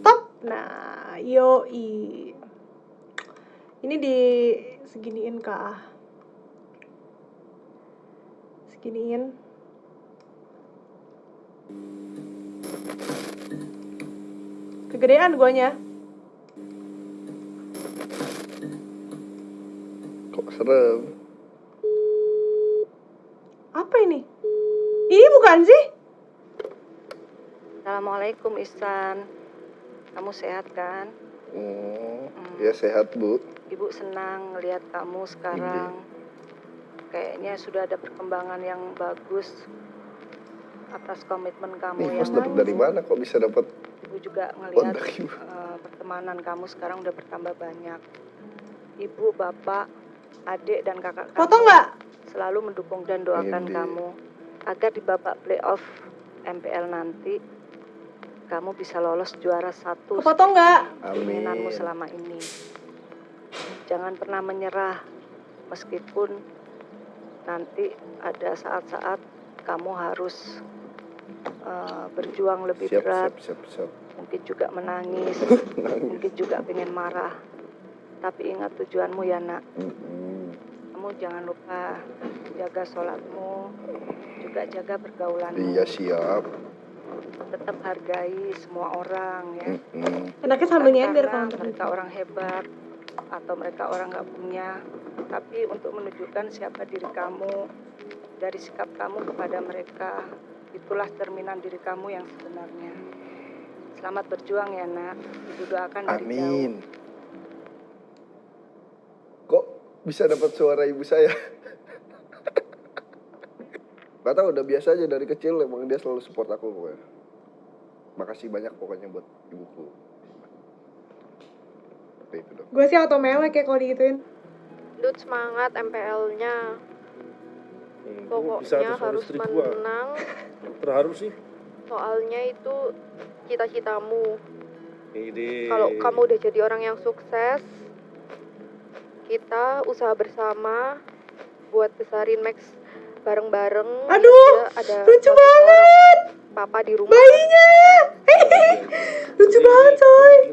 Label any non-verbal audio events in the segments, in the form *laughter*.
Stop. Nah, yoi. Ini di seginiin kah? Seginiin. Kegedean guanya. Kok serem? Apa ini? Ih, bukan sih? Assalamualaikum Ihsan. Kamu sehat kan? Hmm, ya sehat bu. Ibu senang ngelihat kamu sekarang. Kayaknya sudah ada perkembangan yang bagus atas komitmen kamu Nih, yang mas dapat dari mana? Kok bisa dapat Ibu juga ngelihat ibu? eh, pertemanan kamu sekarang udah bertambah banyak. Ibu, bapak, adik dan kakak kamu Foto nggak? selalu mendukung dan doakan Ini. kamu agar di babak playoff MPL nanti kamu bisa lolos juara satu Foto nggak? keinginanmu Amin. selama ini. Jangan pernah menyerah meskipun nanti ada saat-saat kamu harus eh, berjuang lebih Siap, berat, siap, siap, siap. mungkin juga menangis, *laughs* Nangis. mungkin juga pengen marah. Tapi ingat tujuanmu ya nak, Mm-mm. kamu jangan lupa jaga sholatmu, juga jaga pergaulanmu. Iya siap. Tetap hargai semua orang ya. Enaknya sambil nyender kalau mereka orang hebat atau mereka orang nggak punya, tapi untuk menunjukkan siapa diri kamu dari sikap kamu kepada mereka. Itulah cerminan diri kamu yang sebenarnya. Selamat berjuang ya nak. Ibu doakan dari jauh. Amin. Kok bisa dapat suara ibu saya? *laughs* Gak tau, udah biasa aja dari kecil emang dia selalu support aku pokoknya. Makasih banyak pokoknya buat ibuku. Oke, itu dong. Gue sih auto melek ya kalau digituin. Dut semangat MPL-nya. Hmm, Pokoknya harus menang. *laughs* Terharu sih. Soalnya itu cita-citamu. Kalau kamu udah jadi orang yang sukses, kita usaha bersama buat besarin Max bareng-bareng. Aduh, ada lucu banget. Papa di rumah. Bayinya.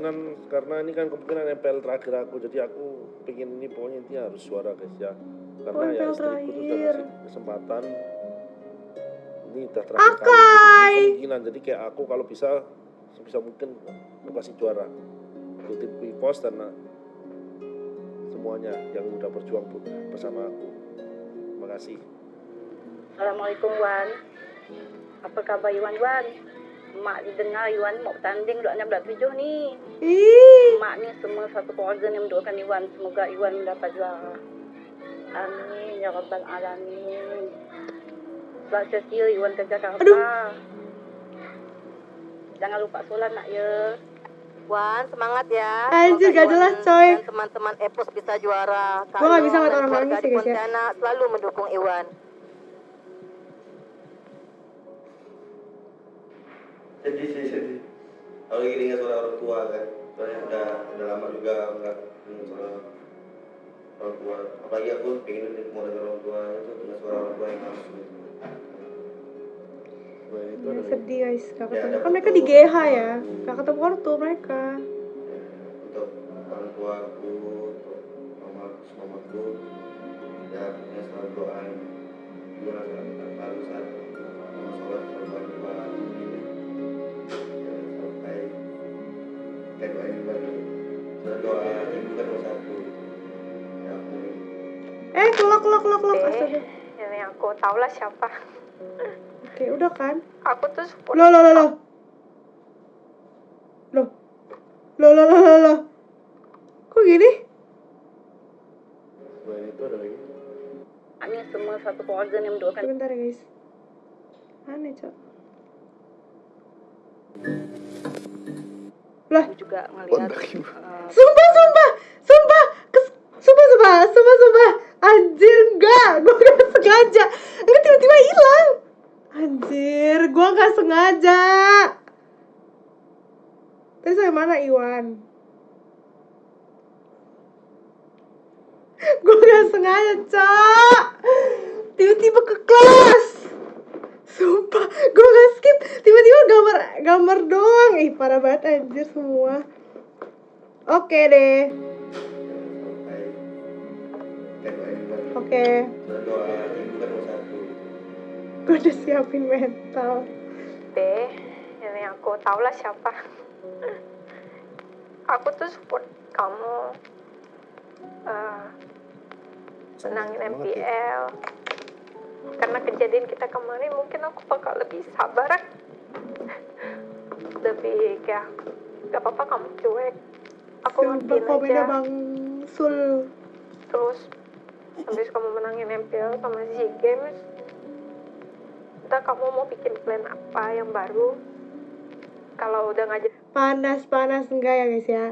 Kemungkinan karena ini kan kemungkinan MPL terakhir aku, jadi aku pengen ini pokoknya intinya harus suara guys ya. Karena ya MPL istriku tuh udah ngasih kesempatan. Ini udah terakhir Akai. kali. Jadi Kemungkinan jadi kayak aku kalau bisa sebisa mungkin aku kasih juara untuk tim Pivos dan uh, semuanya yang udah berjuang bersama aku. Terima kasih. Assalamualaikum Wan. Apa khabar Iwan Wan? Mak dengar Iwan mau bertanding duduknya belat tujuh ni. Ih. Mak ni semua satu keluarga ni mendoakan Iwan. Semoga Iwan mendapat juara. Amin ya Rabbal Alamin. Selamat setia Iwan kerja khabar. Jangan lupa solat nak ya. Wan, semangat ya. Anjir, gak jelas, coy. Dan teman-teman Epos bisa juara. Gua nggak bisa ngeliat orang nangis sih, guys, ya. Selalu mendukung Iwan. Sedih sih sedih. Kalau lagi ingat suara orang tua kan. Soalnya udah udah lama juga nggak dengar suara orang tua. Apalagi aku pengen mau dengar orang tua itu dengar suara orang tua yang langsung Selain itu Ya, ada sedih guys, gak Ya, ketemu. ada Kan mereka di GH ya, gak ketemu ortu mereka. untuk orang tua aku untuk mama mamaku ya punya selalu doain juga selalu saat mau sholat selalu berdoa kayak doain ibadah selalu doa ibu kan nomor satu ya aku Eh, kelok, kelok, kelok, kelok. Eh, Astaga. ini aku tau lah siapa. Oke, udah kan? Aku tuh support Loh, loh, loh, loh. Loh. Loh, loh, loh, loh, loh. Kok gini? selain itu ada lagi. Kami semua satu keluarga ni mendoakan Sebentar ya guys. Aneh, Cok. Lah, juga ngelihat Kontak ibu. eh, sumpah, sumpah, sumpah, Kes, sumpah, sumpah, sumpah, sumpah. Anjir, enggak, *laughs* gue gak sengaja. Enggak tiba-tiba hilang. Anjir, gue gak sengaja. Terus sampai mana Iwan? *laughs* gue gak sengaja, Cok. Tiba-tiba ke kelas. Sumpah, gue gak skip. Tiba-tiba gambar doang. Ih, parah banget anjir semua. Oke deh. doain buat Oke. Gue udah siapin mental. deh ini aku tau lah siapa aku tuh support kamu eh senangin MPL karena kejadian kita kemarin mungkin aku bakal lebih sabar lebih kayak gak apa-apa kamu cuek aku ngertiin aja Bang Sul. terus habis kamu menangin MPL sama SEA Games entah kamu mau bikin plan apa yang baru kalau udah ngajak Panas-panas enggak ya guys ya.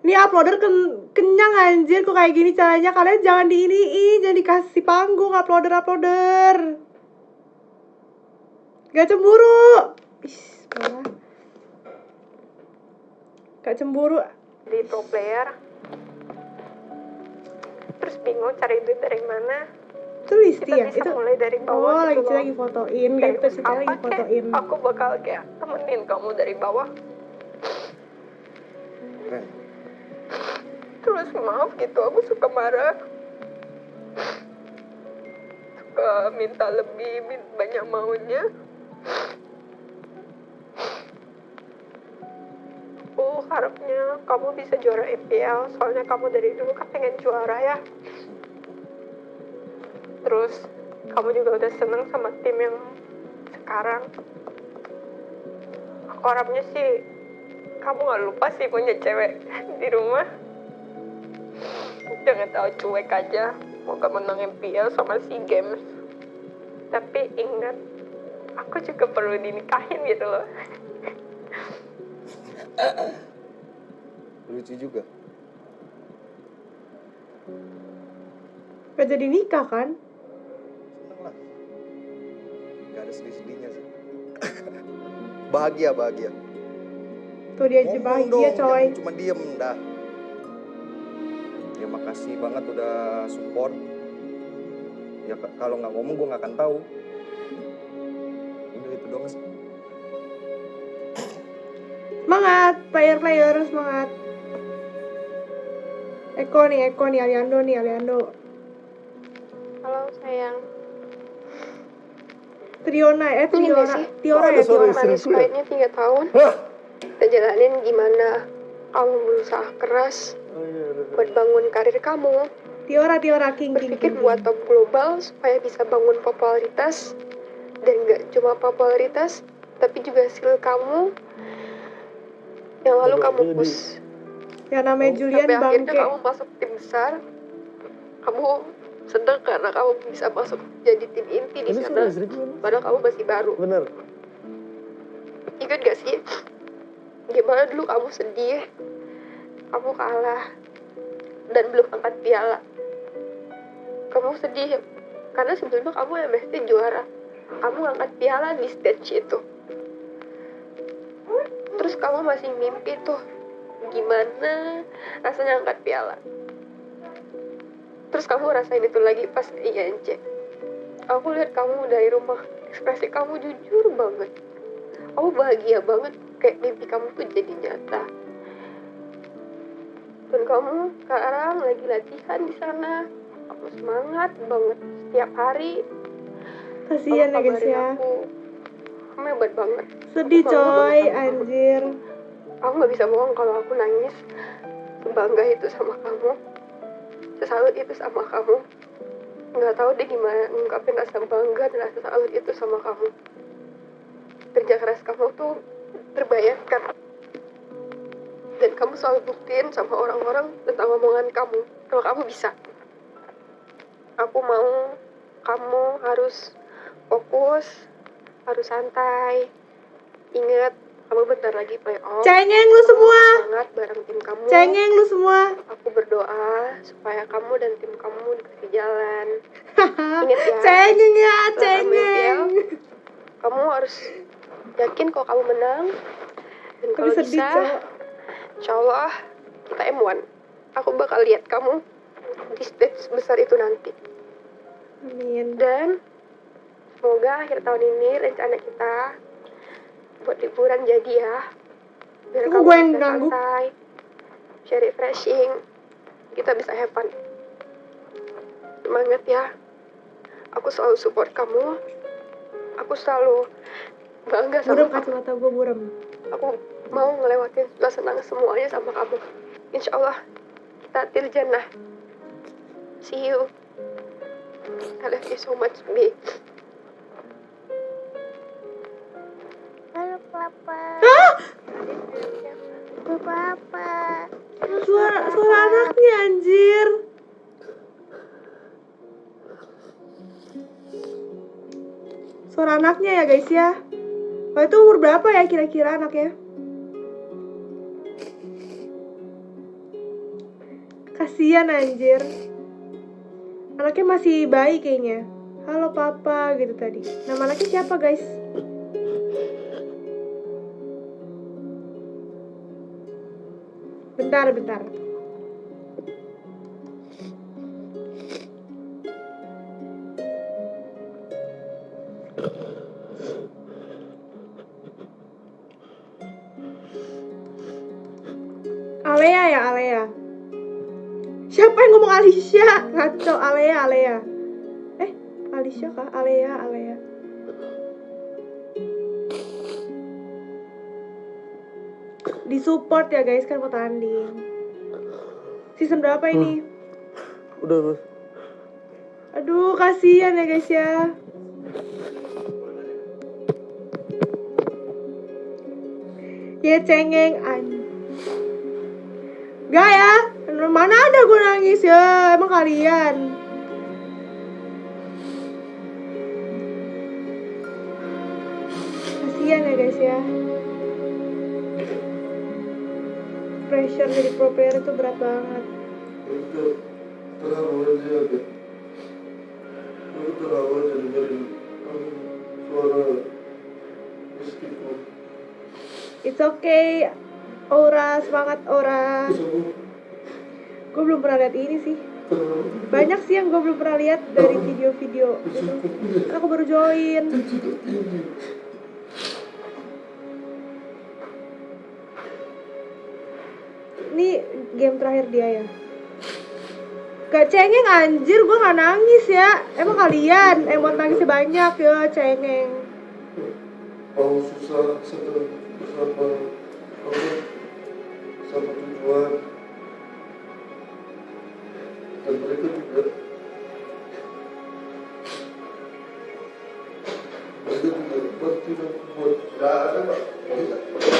Ini uploader ken- kenyang anjir kok kayak gini caranya kalian jangan diiniin, jangan dikasih panggung uploader-uploader. Gak cemburu. Ih, parah. Gak cemburu. di pro player terus bingung cari duit dari mana Itu Listi kita ya? bisa Itu mulai dari Oh, bawah lagi gitu loh. lagi fotoin, Dari gitu sih lagi fotoin. aku bakal kayak temenin kamu dari bawah Keren. terus maaf gitu aku suka marah suka minta lebih banyak maunya harapnya kamu bisa juara EPL soalnya kamu dari dulu kan pengen juara ya. Terus kamu juga udah seneng sama tim yang sekarang. Aku harapnya sih kamu gak lupa sih punya cewek di rumah. Jangan tahu cuek aja moga menang MPL sama SEA Games. Tapi ingat aku juga perlu dinikahin gitu loh *laughs* Lucu juga. Gak jadi nikah kan? Seneng lah. Gak ada sedih-sedihnya sih. *laughs* bahagia, bahagia. Tuh dia aja bahagia dong, coy. cuma diem dah. Ya makasih banget udah support. Ya kalau nggak ngomong gue nggak akan tahu. Udah itu doang sih. Semangat, player-player semangat. Eko nih, Eko nih, Aliando nih, Aliando. halo sayang Triona, eh sih? Tiora ya. Tiora. manis pahitnya tiga tahun kita jalanin gimana kamu berusaha keras buat bangun karir kamu Tiora, Tiora, King, King, berpikir King. buat top global supaya bisa bangun popularitas dan gak cuma popularitas tapi juga skill kamu yang lalu kamu push Yang namanya Julian sampai akhirnya Bangke. kamu masuk tim besar. Kamu seneng karena kamu bisa masuk jadi tim inti di sana. padahal kamu masih baru. Bener. Ingat gak sih? Gimana dulu kamu sedih kamu kalah dan belum angkat piala. Kamu sedih karena sebelumnya kamu MST juara. Kamu angkat piala di stage itu. Terus kamu masih mimpi tuh gimana? Rasanya angkat piala. Terus kamu rasain itu lagi pas INC aku lihat kamu dari rumah. Ekspresi kamu jujur banget. Kamu bahagia banget kayak mimpi kamu tuh jadi nyata. Dan kamu sekarang lagi latihan di sana. Kamu semangat banget setiap hari. Kasihan ya guys ya. aku. Kamu hebat banget. Sedih Aku coy, anjir. Aku nggak bisa bohong kalau aku nangis. Sebangga itu sama kamu. Sesalut itu sama kamu. Nggak tahu deh gimana ngungkapin rasa bangga dan rasa salut itu sama kamu. Kerja keras kamu tuh terbayarkan dan kamu selalu buktiin sama orang-orang tentang omongan kamu kalau kamu bisa. Aku mau kamu harus fokus harus santai ingat kamu bentar lagi playoff Cengeng lu semua. semangat bareng tim kamu Cengeng lu semua. aku berdoa supaya kamu dan tim kamu dikasih jalan *laughs* ingat ya Cengeng ya, cengeng. kamu harus yakin kalau kamu menang dan kalau bisa Cok. insya Allah kita M1 aku bakal lihat kamu di stage besar itu nanti Amin. dan semoga akhir tahun ini rencana kita buat liburan jadi ya. Biar Kok kamu gue yang bisa ganggu? santai. Bisa refreshing. Kita bisa have fun. Semangat ya. Aku selalu support kamu. Aku selalu bangga sama Buram kamu. kacamata gue buram. aku mau ngelewatin setelah senang semuanya sama kamu. Insya Allah kita til jannah. See you. I love you so much B papa. Hah? Halo papa. Suara suara anaknya anjir. Suara anaknya ya guys ya. Oh itu umur berapa ya kira-kira anaknya? Kasian anjir. Anaknya masih bayi kayaknya. Halo papa gitu tadi. Nama anaknya siapa guys? Bentar, bentar. Alea ya, Alea. Siapa yang ngomong Alicia? Ngaco, Alea, Alea. Eh, Alicia kah? Alea, Alea. Di support ya guys kan mau tanding. Season berapa ini? Udah, udah. Aduh, kasihan ya guys ya. Ya cengeng an. Gak ya? Mana ada gue nangis ya? Emang kalian? Kasihan ya guys ya. Pressure jadi pro player itu berat banget. Itu terlalu aja. Itu terlalu aja dengerin suara. It's okay. Aura, semangat Aura. Gue belum pernah lihat ini sih. Banyak sih yang gue belum pernah lihat dari video-video gitu. Kan Aku baru join. Ini game terakhir dia ya. Gak cengeng anjir, gue gak nangis ya. Emang kalian buat nangisnya banyak ya cengeng. Susah apa sama tujuan dan mereka mereka buat nggak ada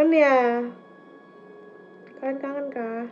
kangen ya? Kalian kangen kah?